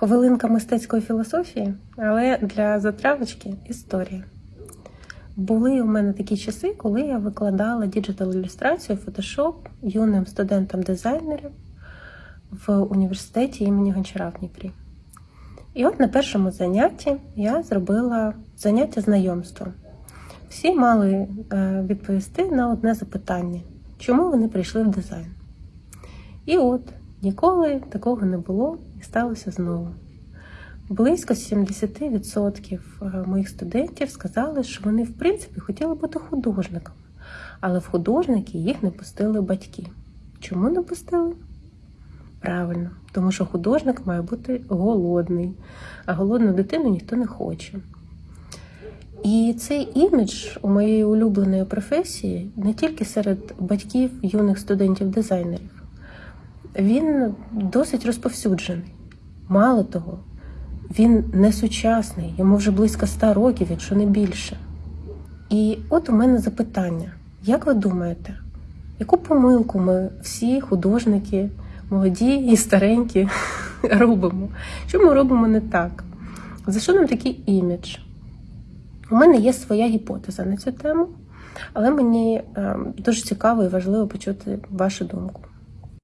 Хвилинка мистецької філософії, але для затравочки історія. Були у мене такі часи, коли я викладала діджитал ілюстрацію, фотошоп юним студентам-дизайнерам в університеті імені Гончара в Дніпрі. І от на першому занятті я зробила заняття знайомством. Всі мали е, відповісти на одне запитання, чому вони прийшли в дизайн. І от ніколи такого не було сталося знову. Близько 70% е, моїх студентів сказали, що вони, в принципі, хотіли бути художниками, але в художники їх не пустили батьки. Чому не пустили? Правильно, тому що художник має бути голодний, а голодну дитину ніхто не хоче. І цей імідж у моєї улюбленої професії не тільки серед батьків юних студентів-дизайнерів, він досить розповсюджений. Мало того, він не сучасний, йому вже близько 100 років, якщо не більше. І от у мене запитання: як ви думаєте, яку помилку ми всі художники, молоді і старенькі, робимо? Що ми робимо не так? За що нам такий імідж? У мене є своя гіпотеза на цю тему, але мені е, дуже цікаво і важливо почути вашу думку.